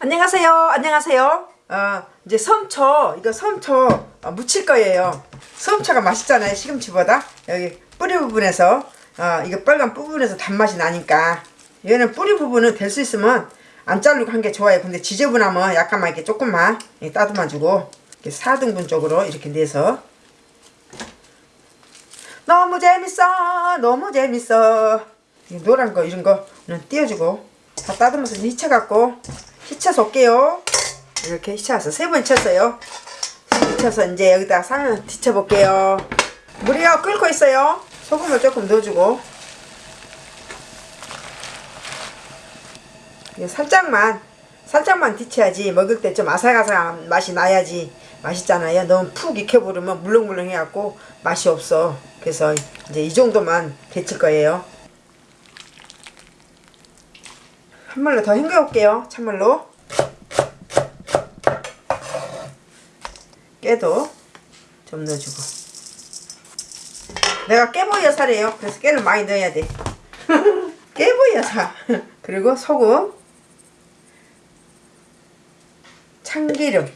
안녕하세요. 안녕하세요. 어, 이제 섬초, 이거 섬초 어, 무칠 거예요. 섬초가 맛있잖아요. 시금치보다. 여기 뿌리 부분에서, 어, 이거 빨간 부분에서 단맛이 나니까. 얘는 뿌리 부분은 될 수 있으면 안 자르고 한 게 좋아요. 근데 지저분하면 약간만 이렇게 조금만 이렇게 따듬어 주고, 이렇게 4등분 쪽으로 이렇게 내서. 너무 재밌어. 너무 재밌어. 이 노란 거, 이런 거는 띄워주고. 다 따듬어서 히쳐갖고 히쳐서 올게요. 이렇게 히쳐서 세 번 쳤어요. 히쳐서 이제 여기다 상 뒤쳐 볼게요. 물이요. 끓고 있어요. 소금을 조금 넣어주고. 살짝만 살짝만 뒤쳐야지 먹을 때 좀 아삭아삭한 맛이 나야지 맛있잖아요. 너무 푹 익혀버리면 물렁물렁 해갖고 맛이 없어. 그래서 이제 이 정도만 데칠 거예요 한물로 더 헹궈올게요. 찬물로. 깨도 좀 넣어주고. 내가 깨보이 여사래요. 그래서 깨를 많이 넣어야 돼. 깨보이 여사 그리고 소금. 참기름.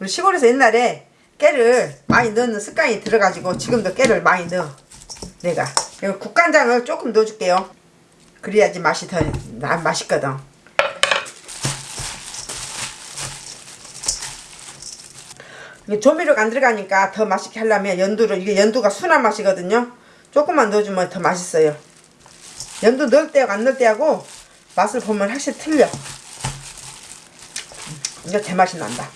우리 시골에서 옛날에 깨를 많이 넣는 습관이 들어가지고 지금도 깨를 많이 넣어. 내가. 그리고 국간장을 조금 넣어줄게요 그래야지 맛이 더 나, 맛있거든. 이게 조미료가 안 들어가니까 더 맛있게 하려면 연두를 이게 연두가 순한 맛이거든요. 조금만 넣어주면 더 맛있어요. 연두 넣을 때하고 안 넣을 때하고 맛을 보면 확실히 틀려. 이제 제맛이 난다.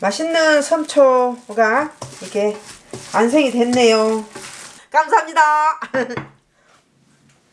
맛있는 섬초가 이렇게 완성이 됐네요. 감사합니다.